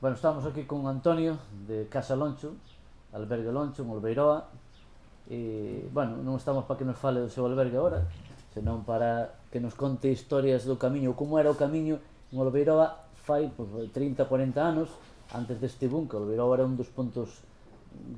Bueno, estamos aquí con Antonio de Casa Loncho, albergue Loncho, en Olveiroa. e, bueno, non estamos para que nos fale do seu albergue agora senón para que nos conte historias do camiño como era o camiño en Olveiroa fai pues, 30, 40 anos antes deste boom, que Olveiroa era un dos puntos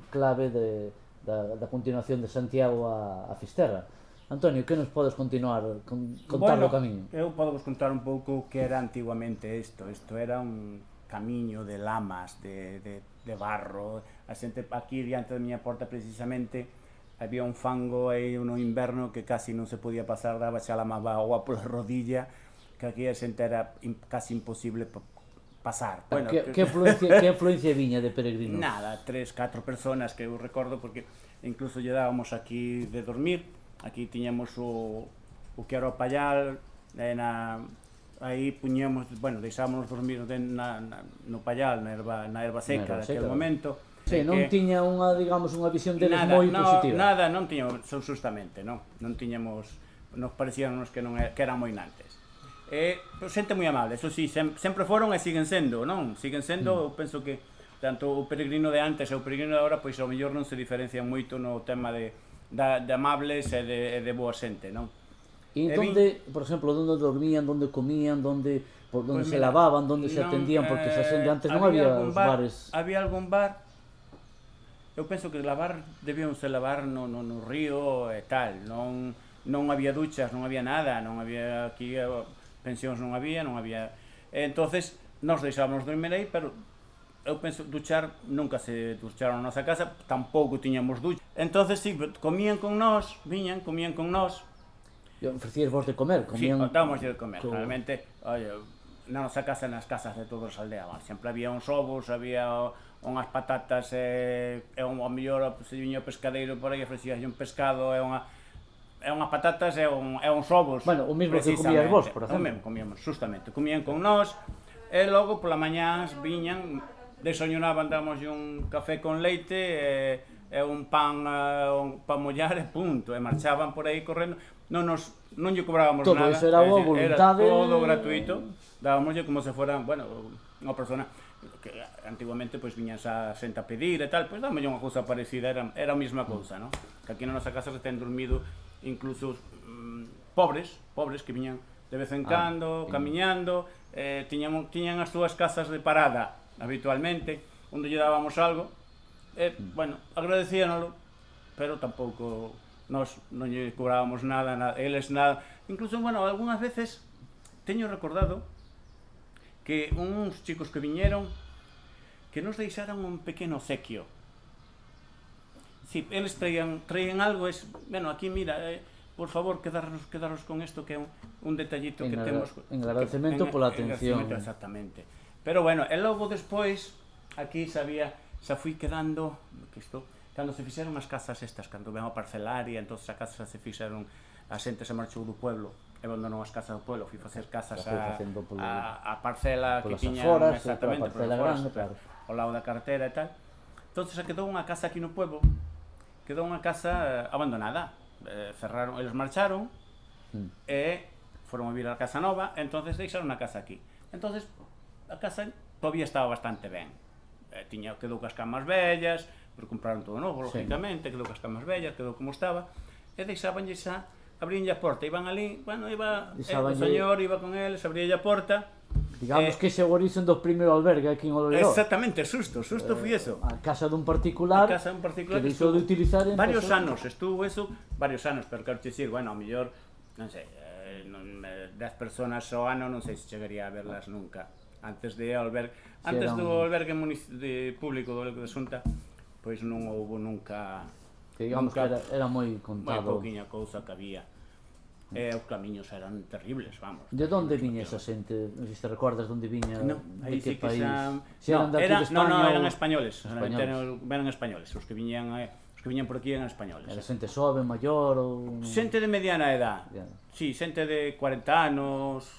clave de, da, da continuación de Santiago a, a Fisterra Antonio, que nos podes continuar con, contar bueno, do camiño? Eu podo vos contar un pouco que era antiguamente isto. Isto era un camiño de lamas, de, de, de barro. A xente aquí diante da miña porta precisamente había un fango aí no inverno que casi non se podía pasar, daba xa la má agua pola rodilla, que aquí a xente era casi imposible pasar. Bueno, que, que, afluencia, que afluencia viña de peregrinos? Nada, tres, catro personas que eu recordo porque incluso lle dábamos aquí de dormir, aquí tiñamos o, o Quero Pallal, eh, na, aí puñemos, bueno, deixámonos dormir na, na, no pallal, na erva, na erva seca, na seca daquele momento. Sí, eh, non que... tiña unha, digamos, unha visión deles nada, moi no, positiva. Nada, non tiñamos, son justamente, non, non tiñamos, nos parecíanos que non que eran moi nantes. Eh, pero xente moi amable, eso sí, sem, sempre foron e siguen sendo, non? Siguen sendo, mm. eu penso que tanto o peregrino de antes e o peregrino de agora, pois ao mellor non se diferencian moito no tema de, da, de amables e de, e de boa xente, non? ¿Y Evin... dónde, por ejemplo, dónde dormían, dónde comían, dónde, por, dónde pues se mira, lavaban, dónde no, se atendían? Porque eh, se atendía antes no había, había bar, bares. Había algún bar. Eu penso que lavar, debíamos lavar no, no, no río e tal, non, non había duchas, non había nada, non había aquí eh, pensións non había, non había... Entonces, nos deixábamos dormir aí, pero eu penso duchar, nunca se ducharon na nosa casa, tampouco tiñamos ducha. Entonces, si, sí, comían con nós, viñan, comían con nós, ofrecías vos de comer? Comían... Sí, dámoslle de comer, co... realmente, oye, na nosa casa nas casas de todos os aldeanos, sempre había uns ovos, había unhas patatas e, e un, ao mellor se viña o pescadeiro por aí ofrecías un pescado e unha é unhas patatas e, un, e uns ovos. Bueno, o mesmo que comías vos, por exemplo. O mesmo comíamos, justamente. Comían con nós e logo pola mañás viñan desayunaban, damos un café con leite e, e un pan eh, un pan mollar e punto, e marchaban por aí correndo, non nos non lle cobrábamos todo nada. Todo era boa voluntade. Era todo gratuito, dábamoslle como se fora, bueno, unha persona que antiguamente pois viñas a senta pedir e tal, pois pues, dámoslle unha cousa parecida, era, era a mesma cousa, non? Que aquí na nosa casa se ten dormido incluso mm, pobres, pobres que viñan de vez en ah, cando, ah, camiñando, eh, tiñan, tiñan as súas casas de parada, habitualmente, onde lle dábamos algo, e, bueno, agradecíanolo, pero tampouco nós non lle cobrábamos nada, nada, eles nada. Incluso, bueno, algunhas veces teño recordado que uns chicos que viñeron que nos deixaran un pequeno sequio. Si, eles traían, traían algo, es, bueno, aquí mira, eh, por favor, quedarnos, quedaros con isto que é un, un detallito en que temos. En agradecemento que, en, pola atención. Agradecemento, exactamente. Pero bueno, e logo despois, aquí sabía, xa fui quedando, que isto, cando se fixeron as casas estas, cando ven a parcelaria, entón as casas se fixeron, a xente se marchou do pueblo, e abandonou as casas do pueblo, fui facer casas a, a, a parcela que tiñan aforas, exactamente, polas aforas, grande, claro. ao lado da cartera e tal. Entón se quedou unha casa aquí no pueblo, quedou unha casa eh, abandonada, eh, cerraron, eles marcharon, mm. e foron a vivir a casa nova, entonces deixaron a casa aquí. Entonces a casa todavía estaba bastante ben. Eh, tiña, quedou cas camas vellas, pero compraron todo novo, lógicamente, sí. quedou cas camas vellas, quedou como estaba, e deixabanlle xa, abrían a porta, iban ali, bueno, iba, eh, o señor iba con eles, abría a porta, Digamos eh, que ese orixen do primeiro albergue aquí en Oloiró. Exactamente, susto, susto eh, eso. A casa dun particular, a casa dun particular que deixou de utilizar en varios pasado. anos, estuvo eso varios anos, pero quero dicir, bueno, ao mellor, non sei, eh, non, 10 personas ao ano non sei se chegaría a verlas nunca antes de albergue, antes Xeron... do albergue de público do Albergue de Xunta, pois non houve nunca que digamos nunca, que era, era moi contado. Moi pouquiña cousa que había. E eh, os camiños eran terribles, vamos. De onde viña esa xente? Se te recordas onde viña? No, de que sí país? Que xa... Se eran no, era, de España, no, no, eran españoles. españoles. Eran, eran españoles. Os que viñan eh, os que viñan por aquí eran españoles. Era xente sobe, xove, maior ou... Xente de mediana edad. Si, Sí, xente de 40 anos,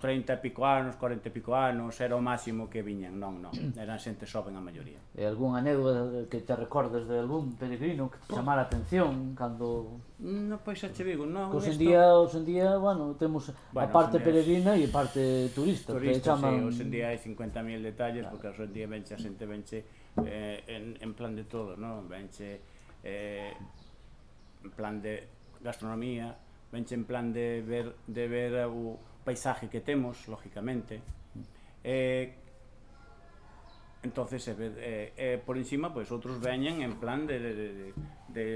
30 e pico anos, 40 e pico anos, era o máximo que viñan, non, non, eran xente xoven a maioría. E algún anécdota que te recordes de algún peregrino que te chamara a atención cando... Mm, no, pois xa che digo, non, Cos hoxe en día, os en día, bueno, temos bueno, a parte peregrina e a parte turista, turista que chaman... Sí, hoxe en día hai 50.000 detalles, claro. porque hoxe en día venche a xente, venche eh, en, en plan de todo, non? Venche eh, en plan de gastronomía, venche en plan de ver, de ver o paisaje que temos, lógicamente, eh, entonces eh, eh, eh por encima pois pues, outros veñen en plan de, de, de, de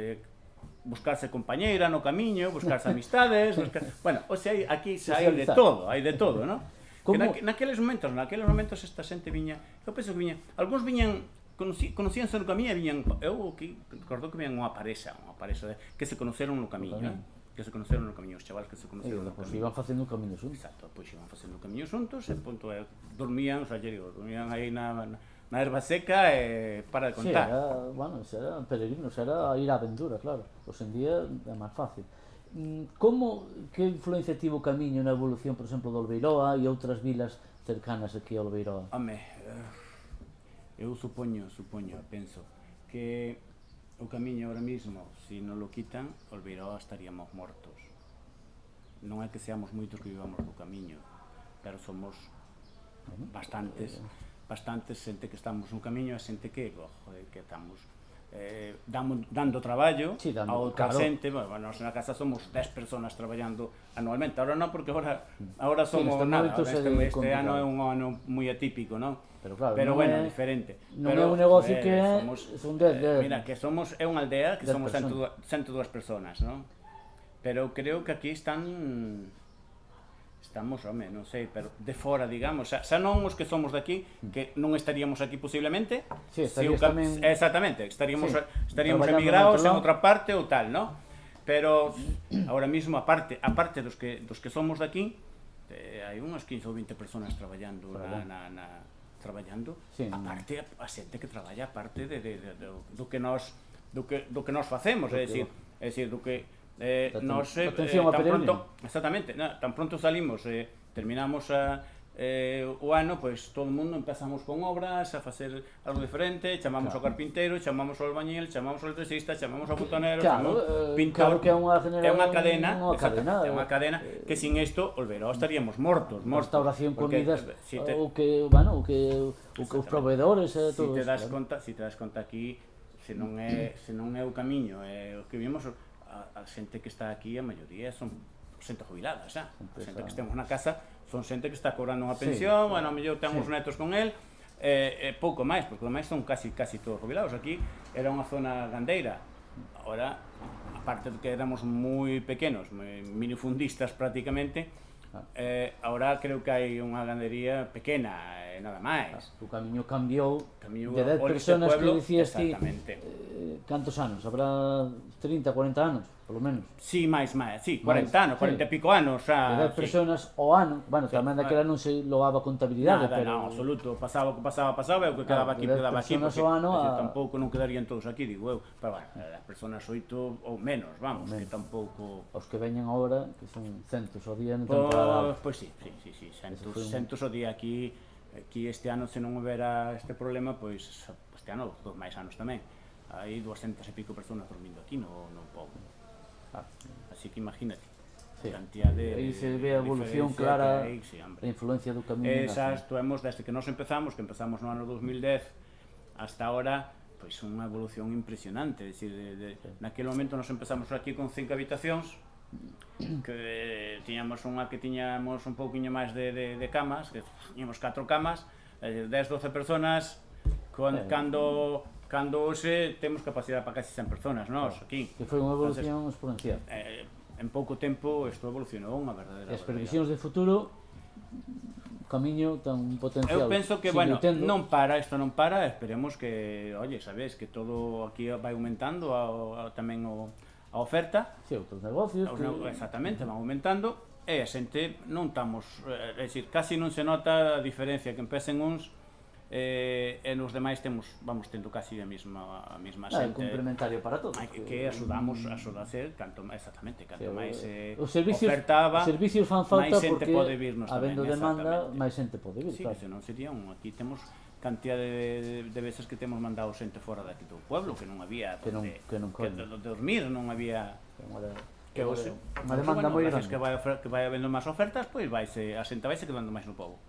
buscarse compañeira no camiño, buscarse amistades, buscar... bueno, o sea, aquí se hai de todo, hai de todo, ¿no? Como... Que na, naqueles momentos, naqueles momentos esta xente viña, eu penso que viña, algúns viñan conocí, conocíanse no camiño e viñan, eu que, recordo que viñan unha parexa, unha parexa de, que se conoceron no camiño, eh? que se conoceron no camiño, os chavales que se conoceron eh, no pois iban facendo camiño xuntos. Exacto, pois iban facendo camiño xuntos e punto, é, dormían, o sea, digo, dormían aí na, na, na erva seca e eh, para de contar. Sí, era, bueno, era peregrinos, era ir á aventura, claro. Hoxe en día é máis fácil. Mm, como, que influencia tivo o camiño na evolución, por exemplo, do Olveiroa e outras vilas cercanas aquí ao Olveiroa? Home, eh, eu supoño, supoño, penso, que o camiño ahora mismo, se si non lo quitan, Olveiroa estaríamos mortos. Non é que seamos moitos que vivamos do camiño, pero somos bastantes, eh. bastantes xente que estamos no camiño e xente que, oh, joder, que estamos eh, damos, dando traballo Sí, dando, a outra claro. xente, bueno, nós na casa somos 10 personas traballando anualmente, ahora non porque ahora ahora somos neste nada, ahora este, este complicado. ano é un ano moi atípico, non? Pero claro, pero bueno, é- diferente. non pero, é un negocio eh, que somos, son dez, eh, dez. Mira, que somos é unha aldea que somos personas. 102, 102 personas, non? Pero creo que aquí están estamos, home, non sei, pero de fora, digamos, xa, xa non os que somos daqui, que non estaríamos aquí posiblemente. Sí, se o, tamén... Exactamente, estaríamos sí, estaríamos emigrados en outra parte ou tal, non? Pero agora mesmo aparte, aparte dos que dos que somos daqui, eh, hai unhas 15 ou 20 persoas traballando na, na, na traballando, sí, aparte, parte a, a xente que traballa aparte de, de, de, de, do que nós do que do que nós facemos, é dicir, é dicir, do que Eh, nos, eh, Atención eh, tan pronto, exactamente, na, tan pronto salimos, eh, terminamos a, eh, o ano, pois pues, todo o mundo empezamos con obras, a facer algo diferente, chamamos claro. ao carpinteiro, chamamos ao albañil, chamamos ao electricista, chamamos ao botonero, claro, chamamos eh, pintor. Claro que é unha generación, é unha cadena, unha cadena, é unha eh, cadena eh, que sin isto, olvero, estaríamos mortos, mortos. Restauración porque, comidas, eh, si te, o que, bueno, o que o que os proveedores e eh, todo. Si te das claro. conta, si te das conta aquí, se non é, se non é o camiño, é o que vimos a, a xente que está aquí, a maioría son xente jubilada, xa. A xente que temos na casa son xente que está cobrando unha pensión, sí, claro. bueno, a mellor ten sí. netos con el, eh, eh, pouco máis, porque o máis son casi casi todos jubilados. Aquí era unha zona gandeira, ahora, aparte de que éramos moi pequenos, moi minifundistas prácticamente, Eh, ahora creo que hai unha gandería pequena, eh, nada máis. O ah, camiño cambiou Camiño de 10 personas pueblo, que dicías ti, eh, cantos anos? Habrá 30, 40 anos? polo menos. Sí, máis, máis, sí, 40 máis, anos, 40 sí. pico anos. Xa, 10 sí. personas ao ano, bueno, sí, tamén daquela non se loaba contabilidade, Nada, pero... Non, absoluto, pasaba o que pasaba, pasaba, e o que quedaba claro, aquí, quedaba aquí, porque ao ano, a... tampouco non quedarían todos aquí, digo eu, pero bueno, eh, as personas oito ou menos, vamos, menos. que tampouco... Os que veñen agora, que son centos ao día en pois, temporada... Pois pues, sí, sí, sí, sí, centos, un... centos ao día aquí, aquí este ano se non houbera este problema, pois este ano, dos máis anos tamén hai 200 e pico personas dormindo aquí no, no pobo. Ah. Así que imagínate. Sí. cantidad de... Aí se ve a evolución clara aí, sí, da influencia do camiño. Esas tuemos desde que nós empezamos, que empezamos no ano 2010, hasta ahora, pois pues, unha evolución impresionante. Decir, de, de, sí. Naquele momento nos empezamos aquí con cinco habitacións, que tiñamos unha que tiñamos un pouquiño máis de, de, de camas, que tiñamos catro camas, eh, 10-12 personas, con, eh, cando cando hoxe temos capacidade para casi 100 personas nós aquí. Que foi unha evolución Entonces, exponencial. Eh, en pouco tempo isto evolucionou unha verdadeira. As previsións de futuro camiño tan potencial. Eu penso que, bueno, Nintendo. non para, isto non para, esperemos que, oye, sabes, que todo aquí vai aumentando a, a, tamén o, a oferta. Si, sí, outros negocios. Os, que... Exactamente, van aumentando, e a xente non estamos, eh, é dicir, casi non se nota a diferencia que empecen uns eh, e nos demais temos vamos tendo casi a mesma a mesma claro, xente. Complementario para todos. Que, que axudamos mm. a sodacer canto exactamente, canto máis eh, os servicios ofertaba, os servicios fan falta porque pode virnos habendo tamén, demanda, máis xente pode vir, sí, claro. que senón sería un aquí temos cantidad de, de, de veces que temos mandado xente fora daqui do pueblo que non había que non, donde, que non que do, do, dormir non había que hoxe unha demanda moi grande que vai que vai habendo máis ofertas pois vai a xente vai se quedando máis no pobo